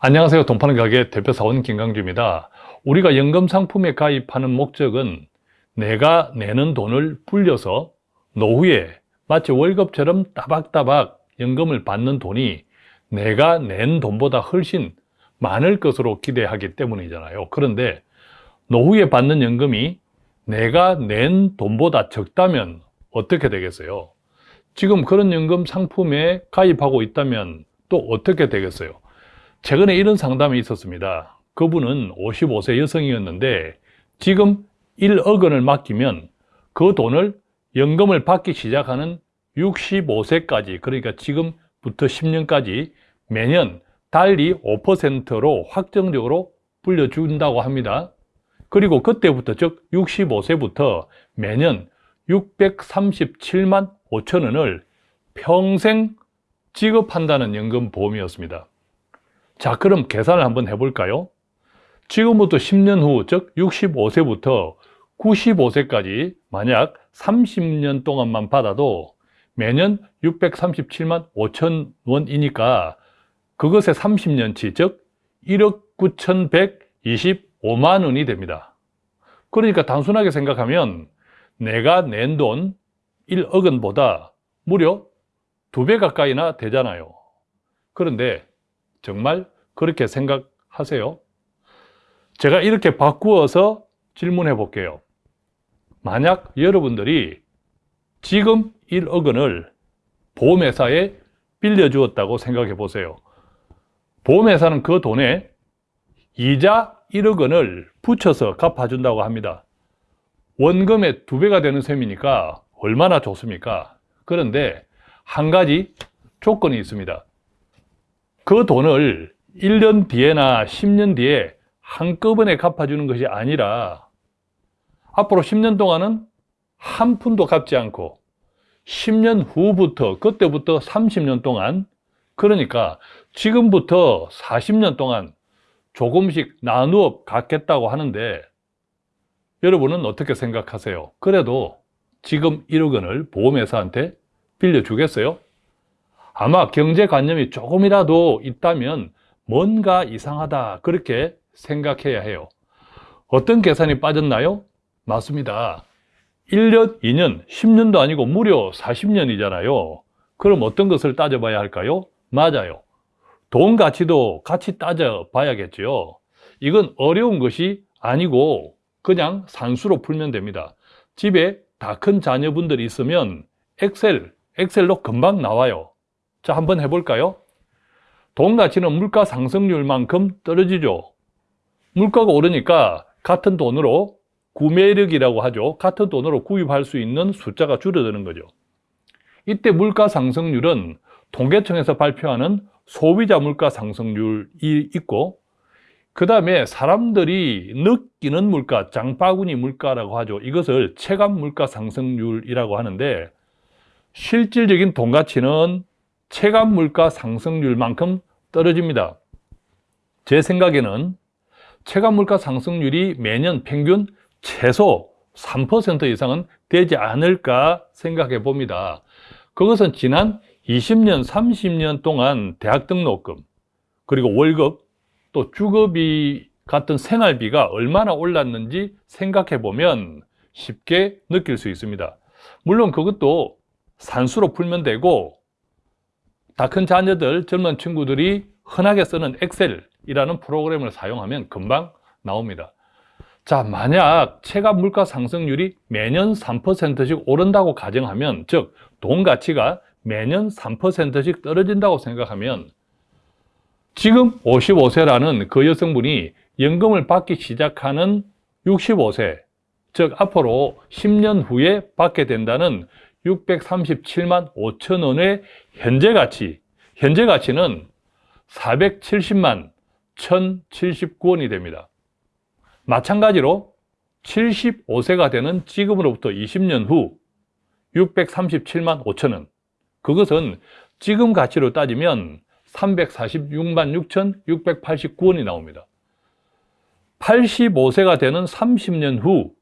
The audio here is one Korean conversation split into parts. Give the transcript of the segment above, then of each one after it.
안녕하세요. 돈 파는 가게 대표사원 김강주입니다. 우리가 연금 상품에 가입하는 목적은 내가 내는 돈을 불려서 노후에 마치 월급처럼 따박따박 연금을 받는 돈이 내가 낸 돈보다 훨씬 많을 것으로 기대하기 때문이잖아요. 그런데 노후에 받는 연금이 내가 낸 돈보다 적다면 어떻게 되겠어요? 지금 그런 연금 상품에 가입하고 있다면 또 어떻게 되겠어요? 최근에 이런 상담이 있었습니다. 그분은 55세 여성이었는데 지금 1억 원을 맡기면 그 돈을 연금을 받기 시작하는 65세까지 그러니까 지금부터 10년까지 매년 달리 5%로 확정적으로 불려준다고 합니다. 그리고 그때부터 즉 65세부터 매년 637만 5천 원을 평생 지급한다는 연금보험이었습니다. 자 그럼 계산을 한번 해볼까요? 지금부터 10년 후, 즉 65세부터 95세까지 만약 30년 동안만 받아도 매년 637만 5천 원이니까 그것의 30년치, 즉 1억 9,125만 원이 됩니다. 그러니까 단순하게 생각하면 내가 낸 돈 1억 원보다 무려 두배 가까이나 되잖아요. 그런데 정말 그렇게 생각하세요? 제가 이렇게 바꾸어서 질문해 볼게요. 만약 여러분들이 지금 1억 원을 보험회사에 빌려주었다고 생각해 보세요. 보험회사는 그 돈에 이자 1억 원을 붙여서 갚아준다고 합니다. 원금의 두 배가 되는 셈이니까 얼마나 좋습니까? 그런데 한 가지 조건이 있습니다. 그 돈을 1년 뒤에나 10년 뒤에 한꺼번에 갚아주는 것이 아니라 앞으로 10년 동안은 한 푼도 갚지 않고 10년 후부터 그때부터 30년 동안 그러니까 지금부터 40년 동안 조금씩 나누어 갖겠다고 하는데 여러분은 어떻게 생각하세요? 그래도 지금 1억 원을 보험회사한테 빌려주겠어요? 아마 경제관념이 조금이라도 있다면 뭔가 이상하다 그렇게 생각해야 해요. 어떤 계산이 빠졌나요? 맞습니다. 1년, 2년, 10년도 아니고 무려 40년이잖아요. 그럼 어떤 것을 따져봐야 할까요? 맞아요. 돈 가치도 같이 따져봐야겠죠 이건 어려운 것이 아니고 그냥 산수로 풀면 됩니다. 집에 다 큰 자녀분들이 있으면 엑셀, 엑셀로 금방 나와요. 자, 한번 해볼까요? 돈 가치는 물가 상승률만큼 떨어지죠. 물가가 오르니까 같은 돈으로 구매력이라고 하죠. 같은 돈으로 구입할 수 있는 숫자가 줄어드는 거죠. 이때 물가 상승률은 통계청에서 발표하는 소비자 물가 상승률이 있고 그 다음에 사람들이 느끼는 물가, 장바구니 물가라고 하죠. 이것을 체감 물가 상승률이라고 하는데 실질적인 돈 가치는 체감 물가 상승률만큼 떨어집니다. 제 생각에는 체감 물가 상승률이 매년 평균 최소 3% 이상은 되지 않을까 생각해 봅니다. 그것은 지난 20년, 30년 동안 대학 등록금, 그리고 월급, 또 주거비 같은 생활비가 얼마나 올랐는지 생각해 보면 쉽게 느낄 수 있습니다. 물론 그것도 산수로 풀면 되고 다 큰 자녀들, 젊은 친구들이 흔하게 쓰는 엑셀이라는 프로그램을 사용하면 금방 나옵니다. 자, 만약 체감 물가 상승률이 매년 3%씩 오른다고 가정하면, 즉, 돈 가치가 매년 3%씩 떨어진다고 생각하면, 지금 55세라는 그 여성분이 연금을 받기 시작하는 65세, 즉, 앞으로 10년 후에 받게 된다는 637만 5천 원의 현재 가치, 현재 가치는 470만 1079원이 됩니다. 마찬가지로 75세가 되는 지금으로부터 20년 후 637만 5천원 그것은 지금 가치로 따지면 346만 6,689원이 나옵니다. 85세가 되는 30년 후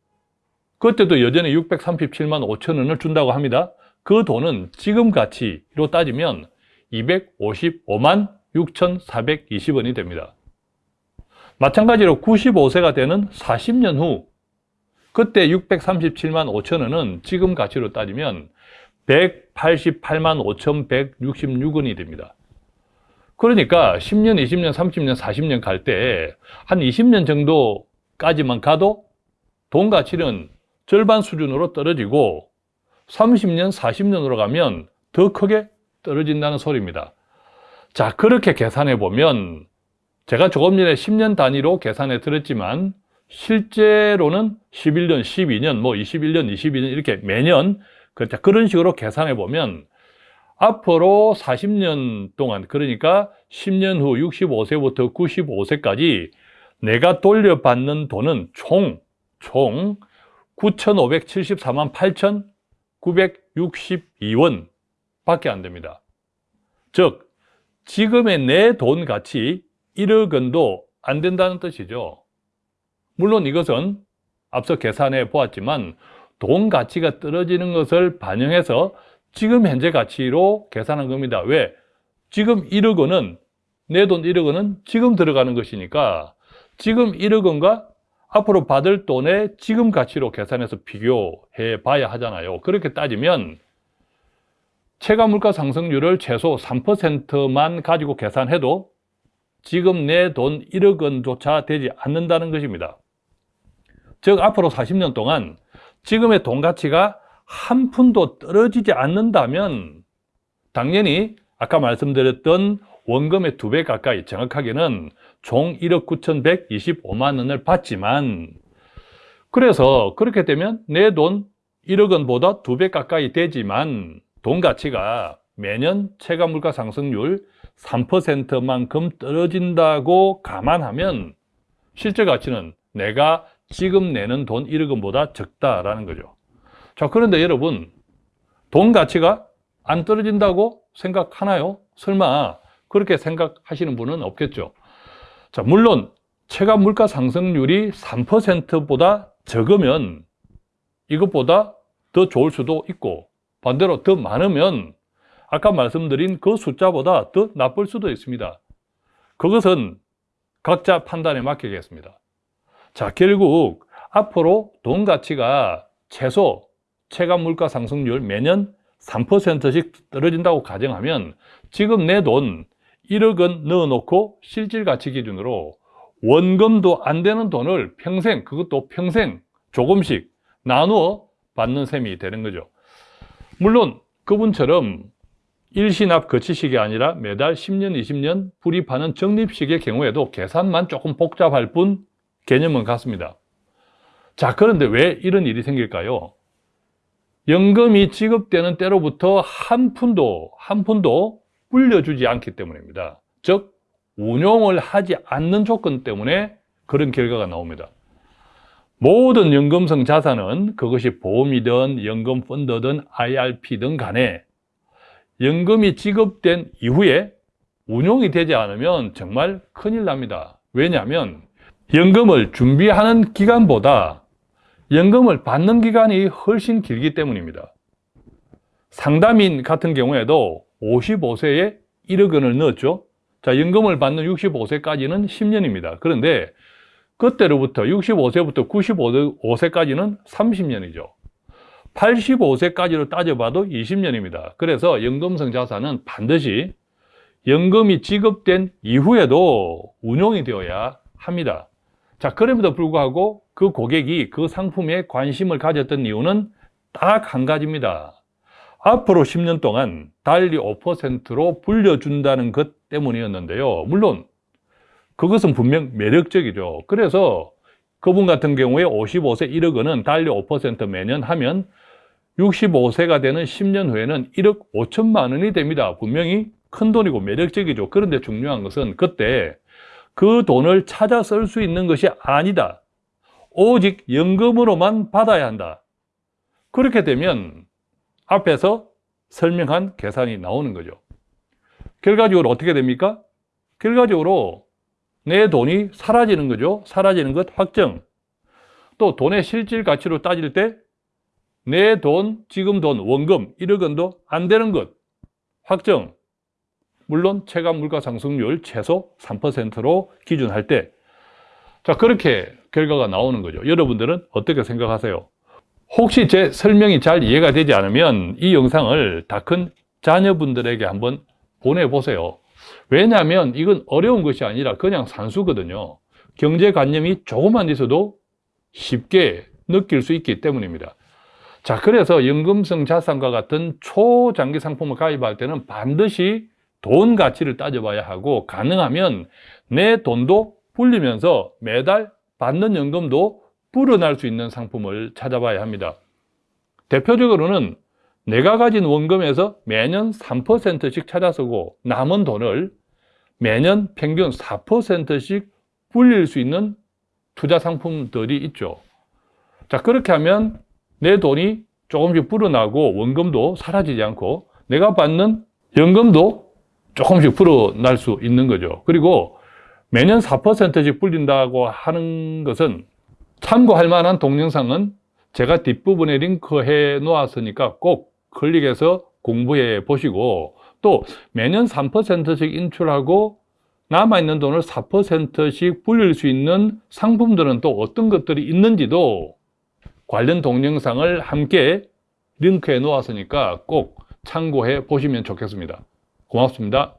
그때도 여전히 637만 5천 원을 준다고 합니다. 그 돈은 지금 가치로 따지면 255만 6,420원이 됩니다. 마찬가지로 95세가 되는 40년 후 그때 637만 5천 원은 지금 가치로 따지면 188만 5,166원이 됩니다. 그러니까 10년, 20년, 30년, 40년 갈 때 한 20년 정도까지만 가도 돈 가치는 절반 수준으로 떨어지고 30년, 40년으로 가면 더 크게 떨어진다는 소리입니다. 자, 그렇게 계산해 보면 제가 조금 전에 10년 단위로 계산해 드렸지만 실제로는 11년, 12년, 뭐 21년, 22년 이렇게 매년. 그런 식으로 계산해 보면 앞으로 40년 동안 그러니까 10년 후 65세부터 95세까지 내가 돌려받는 돈은 총, 총 9,574만 8,962원 밖에 안 됩니다. 즉, 지금의 내 돈 가치 1억 원도 안 된다는 뜻이죠. 물론 이것은 앞서 계산해 보았지만 돈 가치가 떨어지는 것을 반영해서 지금 현재 가치로 계산한 겁니다. 왜? 지금 1억 원은 내 돈 1억 원은 지금 들어가는 것이니까 지금 1억 원과 앞으로 받을 돈의 지금 가치로 계산해서 비교해 봐야 하잖아요. 그렇게 따지면 체감 물가 상승률을 최소 3%만 가지고 계산해도 지금 내 돈 1억 원조차 되지 않는다는 것입니다. 즉 앞으로 40년 동안 지금의 돈 가치가 한 푼도 떨어지지 않는다면 당연히 아까 말씀드렸던 원금의 두 배 가까이 정확하게는 총 1억 9,125만 원을 받지만 그래서 그렇게 되면 내 돈 1억 원보다 두 배 가까이 되지만 돈 가치가 매년 체감 물가 상승률 3%만큼 떨어진다고 감안하면 실제 가치는 내가 지금 내는 돈 1억 원보다 적다라는 거죠. 자, 그런데 여러분, 돈 가치가 안 떨어진다고 생각하나요? 설마 그렇게 생각하시는 분은 없겠죠. 자, 물론 체감 물가 상승률이 3%보다 적으면 이것보다 더 좋을 수도 있고 반대로 더 많으면 아까 말씀드린 그 숫자보다 더 나쁠 수도 있습니다. 그것은 각자 판단에 맡기겠습니다. 자, 결국 앞으로 돈 가치가 최소 체감 물가 상승률 매년 3%씩 떨어진다고 가정하면 지금 내 돈 1억 원 넣어놓고 실질 가치 기준으로 원금도 안 되는 돈을 평생, 그것도 평생 조금씩 나누어 받는 셈이 되는 거죠. 물론 그분처럼 일시납 거치식이 아니라 매달 10년, 20년 불입하는 적립식의 경우에도 계산만 조금 복잡할 뿐 개념은 같습니다. 자, 그런데 왜 이런 일이 생길까요? 연금이 지급되는 때로부터 한 푼도, 한 푼도 불려주지 않기 때문입니다. 즉, 운용을 하지 않는 조건 때문에 그런 결과가 나옵니다. 모든 연금성 자산은 그것이 보험이든 연금 펀드든 IRP든 간에 연금이 지급된 이후에 운용이 되지 않으면 정말 큰일 납니다. 왜냐하면 연금을 준비하는 기간보다 연금을 받는 기간이 훨씬 길기 때문입니다. 상담인 같은 경우에도 55세에 1억 원을 넣었죠. 자, 연금을 받는 65세까지는 10년입니다. 그런데 그때로부터 65세부터 95세까지는 30년이죠. 85세까지로 따져봐도 20년입니다. 그래서 연금성 자산은 반드시 연금이 지급된 이후에도 운용이 되어야 합니다. 자, 그럼에도 불구하고 그 고객이 그 상품에 관심을 가졌던 이유는 딱 한 가지입니다. 앞으로 10년 동안 달리 5%로 불려준다는 것 때문이었는데요. 물론 그것은 분명 매력적이죠. 그래서 그분 같은 경우에 55세 1억 원은 달리 5% 매년 하면 65세가 되는 10년 후에는 1억 5천만 원이 됩니다. 분명히 큰 돈이고 매력적이죠. 그런데 중요한 것은 그때 그 돈을 찾아 쓸 수 있는 것이 아니다. 오직 연금으로만 받아야 한다. 그렇게 되면 앞에서 설명한 계산이 나오는 거죠. 결과적으로 어떻게 됩니까? 결과적으로 내 돈이 사라지는 거죠. 사라지는 것 확정. 또 돈의 실질 가치로 따질 때 내 돈, 지금 돈, 원금 1억 원도 안 되는 것 확정. 물론 체감 물가 상승률 최소 3%로 기준할 때 자, 그렇게 결과가 나오는 거죠. 여러분들은 어떻게 생각하세요? 혹시 제 설명이 잘 이해가 되지 않으면 이 영상을 다 큰 자녀분들에게 한번 보내보세요. 왜냐하면 이건 어려운 것이 아니라 그냥 산수거든요. 경제관념이 조금만 있어도 쉽게 느낄 수 있기 때문입니다. 자, 그래서 연금성 자산과 같은 초장기 상품을 가입할 때는 반드시 돈 가치를 따져봐야 하고 가능하면 내 돈도 불리면서 매달 받는 연금도 불어날 수 있는 상품을 찾아봐야 합니다. 대표적으로는 내가 가진 원금에서 매년 3%씩 찾아 쓰고 남은 돈을 매년 평균 4%씩 불릴 수 있는 투자 상품들이 있죠. 자, 그렇게 하면 내 돈이 조금씩 불어나고 원금도 사라지지 않고 내가 받는 연금도 조금씩 불어날 수 있는 거죠. 그리고 매년 4%씩 불린다고 하는 것은 참고할 만한 동영상은 제가 뒷부분에 링크해 놓았으니까 꼭 클릭해서 공부해 보시고 또 매년 3%씩 인출하고 남아있는 돈을 4%씩 불릴 수 있는 상품들은 또 어떤 것들이 있는지도 관련 동영상을 함께 링크해 놓았으니까 꼭 참고해 보시면 좋겠습니다. 고맙습니다.